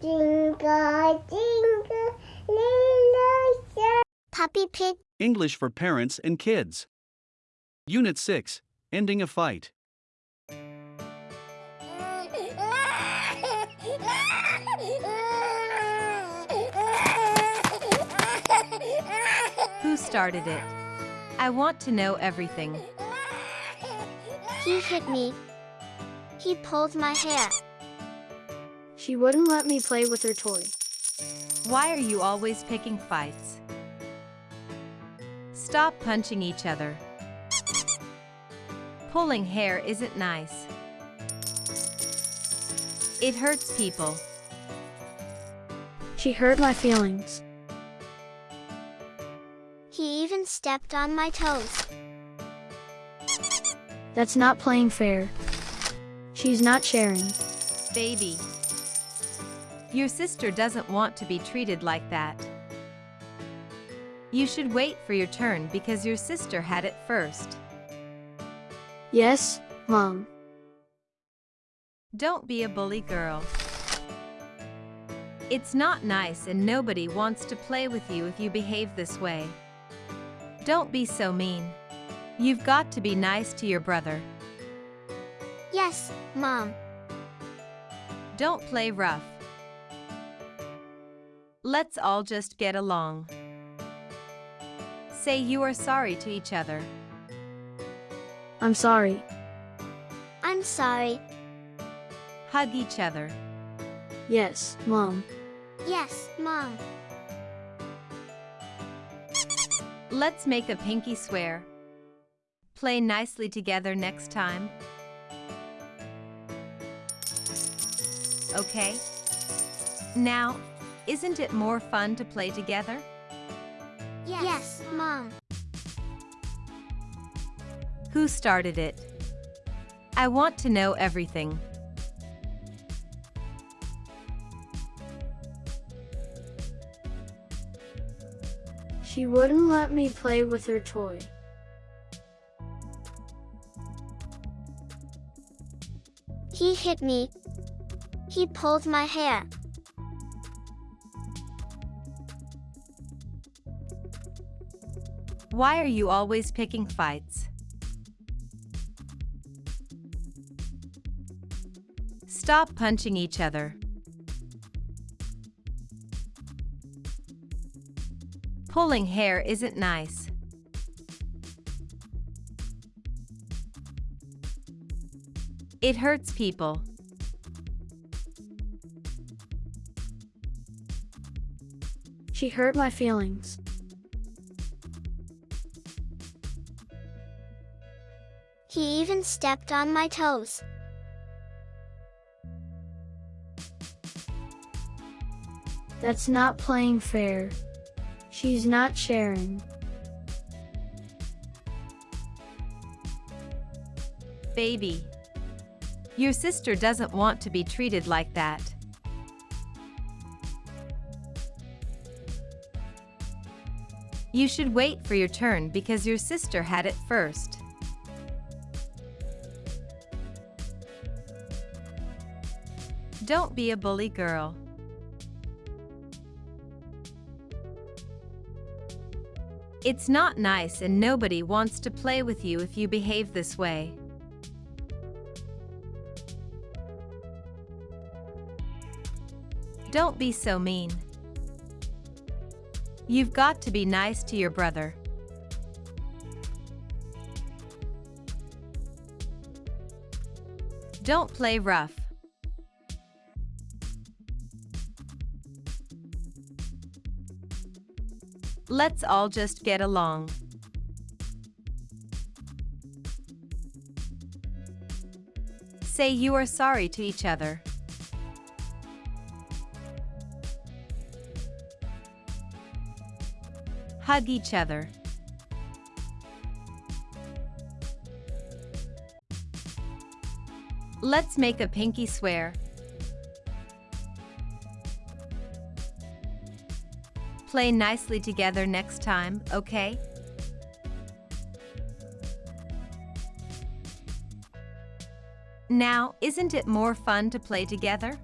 Jingle, jingle, little star. Peppa Pig. English for Parents and Kids. Unit 6 Ending a Fight. Who started it? I want to know everything. He hit me. He pulled my hair. She wouldn't let me play with her toy. Why are you always picking fights? Stop punching each other. Pulling hair isn't nice. It hurts people. She hurt my feelings. He even stepped on my toes. That's not playing fair. She's not sharing. Baby. Your sister doesn't want to be treated like that. You should wait for your turn because your sister had it first. Yes, Mom. Don't be a bully girl. It's not nice and nobody wants to play with you if you behave this way. Don't be so mean. You've got to be nice to your brother. Yes, Mom. Don't play rough. Let's all just get along. Say you are sorry to each other. I'm sorry. I'm sorry. Hug each other. Yes, Mom. Yes, Mom. Let's make a pinky swear. Play nicely together next time. Okay? Now, isn't it more fun to play together? Yes, yes Mom. Who started it? I want to know everything. She wouldn't let me play with her toy. He hit me. He pulled my hair. Why are you always picking fights? Stop punching each other. Pulling hair isn't nice. It hurts people. She hurt my feelings. He even stepped on my toes. That's not playing fair. She's not sharing. Baby. Your sister doesn't want to be treated like that. You should wait for your turn because your sister had it first. Don't be a bully girl. It's not nice and nobody wants to play with you if you behave this way. Don't be so mean. You've got to be nice to your brother. Don't play rough. Let's all just get along. Say you are sorry to each other. Hug each other. Let's make a pinky swear. Play nicely together next time, okay? Now, isn't it more fun to play together?